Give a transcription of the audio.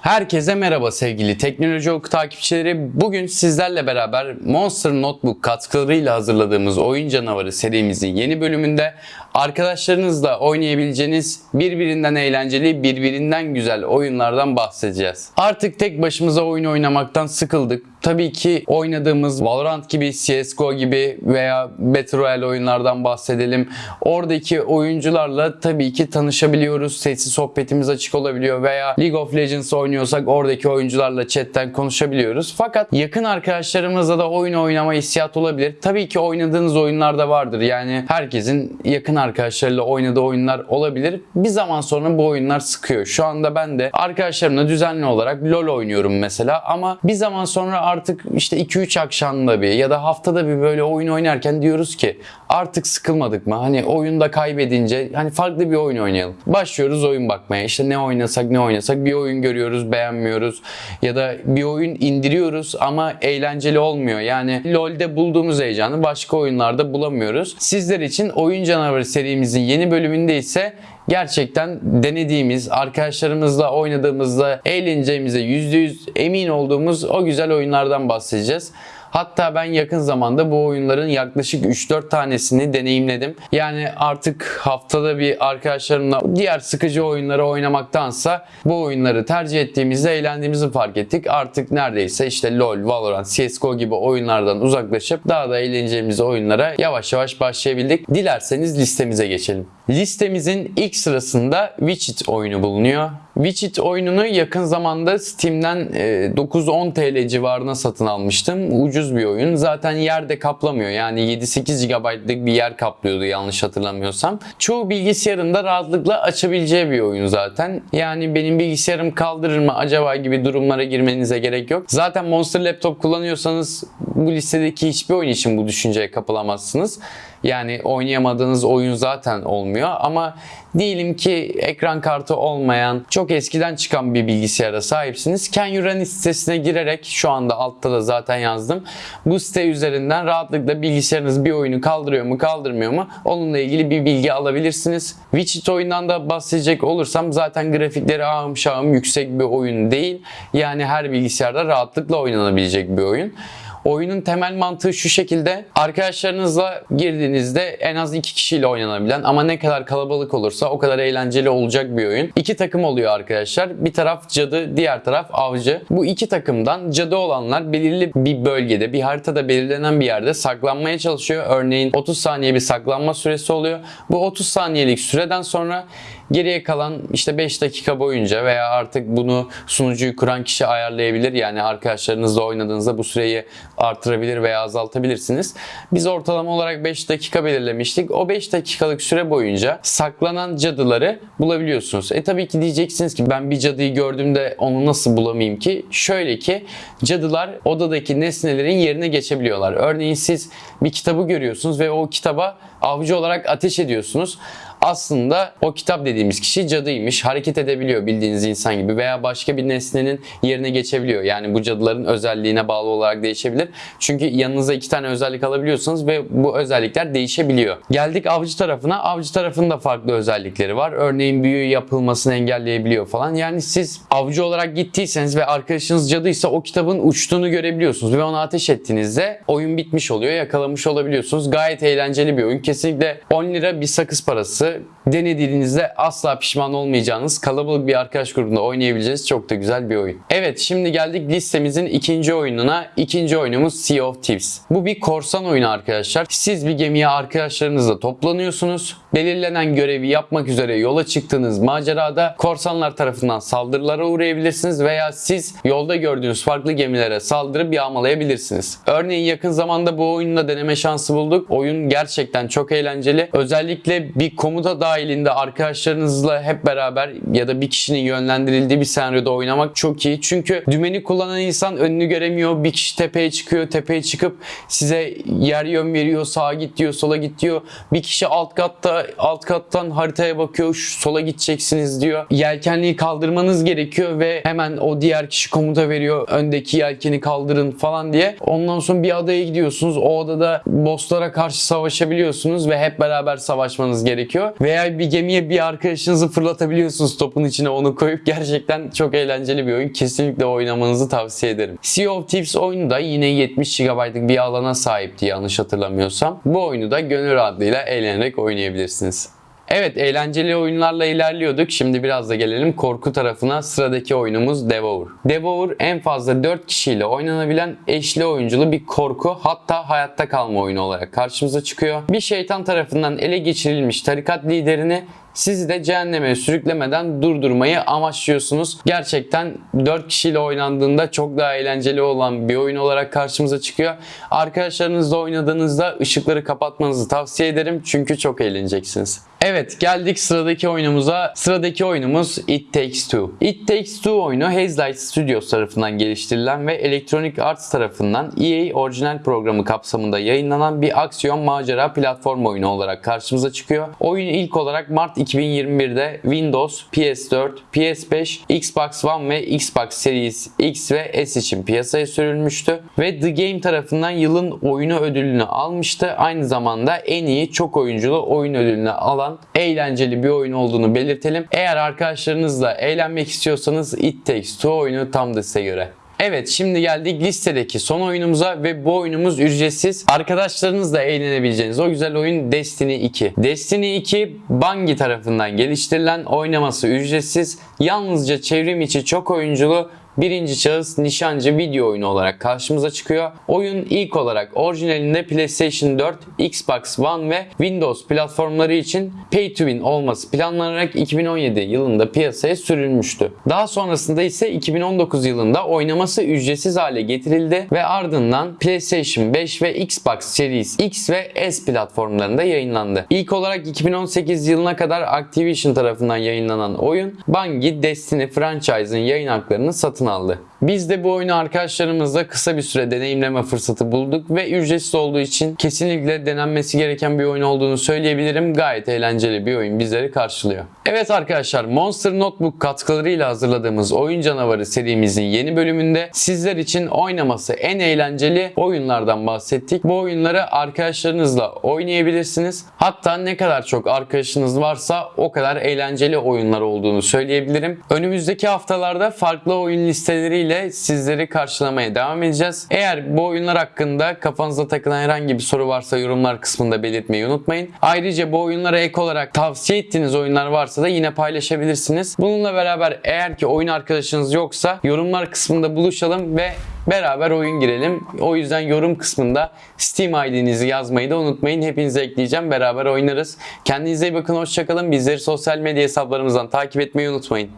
Herkese merhaba sevgili Teknoloji Oku takipçileri. Bugün sizlerle beraber Monster Notebook katkılarıyla hazırladığımız Oyun Canavarı serimizin yeni bölümünde arkadaşlarınızla oynayabileceğiniz birbirinden eğlenceli, birbirinden güzel oyunlardan bahsedeceğiz. Artık tek başımıza oyun oynamaktan sıkıldık. Tabii ki oynadığımız Valorant gibi, CSGO gibi veya Battle Royale oyunlardan bahsedelim. Oradaki oyuncularla tabii ki tanışabiliyoruz. Sessiz sohbetimiz açık olabiliyor veya League of Legends oynuyorsak oradaki oyuncularla chatten konuşabiliyoruz. Fakat yakın arkadaşlarımızla da oyun oynama hissiyatı olabilir. Tabii ki oynadığınız oyunlar da vardır. Yani herkesin yakın arkadaşlarıyla oynadığı oyunlar olabilir. Bir zaman sonra bu oyunlar sıkıyor. Şu anda ben de arkadaşlarımla düzenli olarak LoL oynuyorum mesela ama bir zaman sonra artık işte 2-3 akşamda bir ya da haftada bir böyle oyun oynarken diyoruz ki artık sıkılmadık mı? Hani oyunda kaybedince hani farklı bir oyun oynayalım. Başlıyoruz oyun bakmaya. İşte ne oynasak ne oynasak bir oyun görüyoruz beğenmiyoruz ya da bir oyun indiriyoruz ama eğlenceli olmuyor. Yani LoL'de bulduğumuz heyecanı başka oyunlarda bulamıyoruz. Sizler için Oyun Canavarı serimizin yeni bölümünde ise gerçekten denediğimiz, arkadaşlarımızla oynadığımızda eğleneceğimize %100 emin olduğumuz o güzel oyunlardan bahsedeceğiz. Hatta ben yakın zamanda bu oyunların yaklaşık 3-4 tanesini deneyimledim. Yani artık haftada bir arkadaşlarımla diğer sıkıcı oyunları oynamaktansa bu oyunları tercih ettiğimizde eğlendiğimizi fark ettik. Artık neredeyse işte LoL, Valorant, CSGO gibi oyunlardan uzaklaşıp daha da eğleneceğimiz oyunlara yavaş yavaş başlayabildik. Dilerseniz listemize geçelim. Listemizin ilk sırasında Witcher oyunu bulunuyor. Witcher oyununu yakın zamanda Steam'den e, 9-10 TL civarına satın almıştım. Ucuz bir oyun. Zaten yerde kaplamıyor. Yani 7-8 GB'lık bir yer kaplıyordu yanlış hatırlamıyorsam. Çoğu bilgisayarında rahatlıkla açabileceği bir oyun zaten. Yani benim bilgisayarım kaldırır mı acaba gibi durumlara girmenize gerek yok. Zaten Monster Laptop kullanıyorsanız bu listedeki hiçbir oyun için bu düşünceye kapılamazsınız. Yani oynayamadığınız oyun zaten olmuyor ama diyelim ki ekran kartı olmayan çok eskiden çıkan bir bilgisayara sahipsiniz. Can You Run sitesine girerek şu anda altta da zaten yazdım. Bu site üzerinden rahatlıkla bilgisayarınız bir oyunu kaldırıyor mu kaldırmıyor mu onunla ilgili bir bilgi alabilirsiniz. Witcher oyundan da bahsedecek olursam zaten grafikleri ahım şahım yüksek bir oyun değil. Yani her bilgisayarda rahatlıkla oynanabilecek bir oyun. Oyunun temel mantığı şu şekilde. Arkadaşlarınızla girdiğinizde en az iki kişiyle oynanabilen ama ne kadar kalabalık olursa o kadar eğlenceli olacak bir oyun. İki takım oluyor arkadaşlar. Bir taraf cadı, diğer taraf avcı. Bu iki takımdan cadı olanlar belirli bir bölgede, bir haritada belirlenen bir yerde saklanmaya çalışıyor. Örneğin 30 saniye bir saklanma süresi oluyor. Bu 30 saniyelik süreden sonra Geriye kalan işte 5 dakika boyunca veya artık bunu sunucuyu kuran kişi ayarlayabilir. Yani arkadaşlarınızla oynadığınızda bu süreyi artırabilir veya azaltabilirsiniz. Biz ortalama olarak 5 dakika belirlemiştik. O 5 dakikalık süre boyunca saklanan cadıları bulabiliyorsunuz. E tabii ki diyeceksiniz ki ben bir cadıyı gördüğümde onu nasıl bulamayayım ki? Şöyle ki cadılar odadaki nesnelerin yerine geçebiliyorlar. Örneğin siz bir kitabı görüyorsunuz ve o kitaba avcı olarak ateş ediyorsunuz aslında o kitap dediğimiz kişi cadıymış. Hareket edebiliyor bildiğiniz insan gibi veya başka bir nesnenin yerine geçebiliyor. Yani bu cadıların özelliğine bağlı olarak değişebilir. Çünkü yanınıza iki tane özellik alabiliyorsunuz ve bu özellikler değişebiliyor. Geldik avcı tarafına. Avcı tarafında farklı özellikleri var. Örneğin büyü yapılmasını engelleyebiliyor falan. Yani siz avcı olarak gittiyseniz ve arkadaşınız cadıysa o kitabın uçtuğunu görebiliyorsunuz ve ona ateş ettiğinizde oyun bitmiş oluyor. Yakalamış olabiliyorsunuz. Gayet eğlenceli bir oyun. Kesinlikle 10 lira bir sakız parası denediğinizde asla pişman olmayacağınız kalabalık bir arkadaş grubunda oynayabileceğiniz çok da güzel bir oyun. Evet şimdi geldik listemizin ikinci oyununa. İkinci oyunumuz Sea of Thieves. Bu bir korsan oyunu arkadaşlar. Siz bir gemiye arkadaşlarınızla toplanıyorsunuz. Belirlenen görevi yapmak üzere yola çıktığınız macerada korsanlar tarafından saldırılara uğrayabilirsiniz veya siz yolda gördüğünüz farklı gemilere saldırıp yağmalayabilirsiniz. Örneğin yakın zamanda bu oyunla deneme şansı bulduk. Oyun gerçekten çok eğlenceli. Özellikle bir komuta dahilinde arkadaşlarınızla hep beraber ya da bir kişinin yönlendirildiği bir senaryoda oynamak çok iyi. Çünkü dümeni kullanan insan önünü göremiyor. Bir kişi tepeye çıkıyor. Tepeye çıkıp size yer yön veriyor. Sağa git diyor, sola git diyor. Bir kişi alt katta alt kattan haritaya bakıyor. Şu sola gideceksiniz diyor. Yelkenliği kaldırmanız gerekiyor ve hemen o diğer kişi komuta veriyor. Öndeki yelkeni kaldırın falan diye. Ondan sonra bir adaya gidiyorsunuz. O adada bosslara karşı savaşabiliyorsunuz ve hep beraber savaşmanız gerekiyor. Veya bir gemiye bir arkadaşınızı fırlatabiliyorsunuz topun içine onu koyup gerçekten çok eğlenceli bir oyun. Kesinlikle oynamanızı tavsiye ederim. Sea of Thieves oyunu da yine 70 GB'lık bir alana sahipti yanlış hatırlamıyorsam. Bu oyunu da gönül rahatlığıyla eğlenerek oynayabilirsiniz. Evet eğlenceli oyunlarla ilerliyorduk. Şimdi biraz da gelelim korku tarafına. Sıradaki oyunumuz Devour. Devour en fazla 4 kişiyle oynanabilen eşli oyunculu bir korku hatta hayatta kalma oyunu olarak karşımıza çıkıyor. Bir şeytan tarafından ele geçirilmiş tarikat liderini sizi de cehenneme sürüklemeden durdurmayı amaçlıyorsunuz. Gerçekten 4 kişiyle oynandığında çok daha eğlenceli olan bir oyun olarak karşımıza çıkıyor. Arkadaşlarınızla oynadığınızda ışıkları kapatmanızı tavsiye ederim çünkü çok eğleneceksiniz. Evet geldik sıradaki oyunumuza. Sıradaki oyunumuz It Takes Two. It Takes Two oyunu Hazelight Studios tarafından geliştirilen ve Electronic Arts tarafından EA orijinal programı kapsamında yayınlanan bir aksiyon macera platform oyunu olarak karşımıza çıkıyor. Oyun ilk olarak Mart 2021'de Windows, PS4, PS5, Xbox One ve Xbox Series X ve S için piyasaya sürülmüştü ve The Game tarafından yılın oyunu ödülünü almıştı. Aynı zamanda en iyi çok oyunculu oyun ödülünü alan eğlenceli bir oyun olduğunu belirtelim. Eğer arkadaşlarınızla eğlenmek istiyorsanız It Takes Two oyunu tam da size göre. Evet şimdi geldik listedeki son oyunumuza ve bu oyunumuz ücretsiz. Arkadaşlarınızla eğlenebileceğiniz o güzel oyun Destiny 2. Destiny 2 Bungie tarafından geliştirilen oynaması ücretsiz. Yalnızca çevrim içi çok oyunculu birinci şahıs nişancı video oyunu olarak karşımıza çıkıyor. Oyun ilk olarak orijinalinde PlayStation 4, Xbox One ve Windows platformları için pay to win olması planlanarak 2017 yılında piyasaya sürülmüştü. Daha sonrasında ise 2019 yılında oynaması ücretsiz hale getirildi ve ardından PlayStation 5 ve Xbox Series X ve S platformlarında yayınlandı. İlk olarak 2018 yılına kadar Activision tarafından yayınlanan oyun Bungie Destiny franchise'ın yayın haklarını satın aldı. Biz de bu oyunu arkadaşlarımızla kısa bir süre deneyimleme fırsatı bulduk ve ücretsiz olduğu için kesinlikle denenmesi gereken bir oyun olduğunu söyleyebilirim. Gayet eğlenceli bir oyun bizleri karşılıyor. Evet arkadaşlar Monster Notebook katkılarıyla hazırladığımız Oyun Canavarı serimizin yeni bölümünde sizler için oynaması en eğlenceli oyunlardan bahsettik. Bu oyunları arkadaşlarınızla oynayabilirsiniz. Hatta ne kadar çok arkadaşınız varsa o kadar eğlenceli oyunlar olduğunu söyleyebilirim. Önümüzdeki haftalarda farklı oyun listeleriyle sizleri karşılamaya devam edeceğiz. Eğer bu oyunlar hakkında kafanıza takılan herhangi bir soru varsa yorumlar kısmında belirtmeyi unutmayın. Ayrıca bu oyunlara ek olarak tavsiye ettiğiniz oyunlar varsa da yine paylaşabilirsiniz. Bununla beraber eğer ki oyun arkadaşınız yoksa yorumlar kısmında buluşalım ve beraber oyun girelim. O yüzden yorum kısmında Steam ID'nizi yazmayı da unutmayın. Hepinizi ekleyeceğim. Beraber oynarız. Kendinize iyi bakın. Hoşçakalın. Bizleri sosyal medya hesaplarımızdan takip etmeyi unutmayın.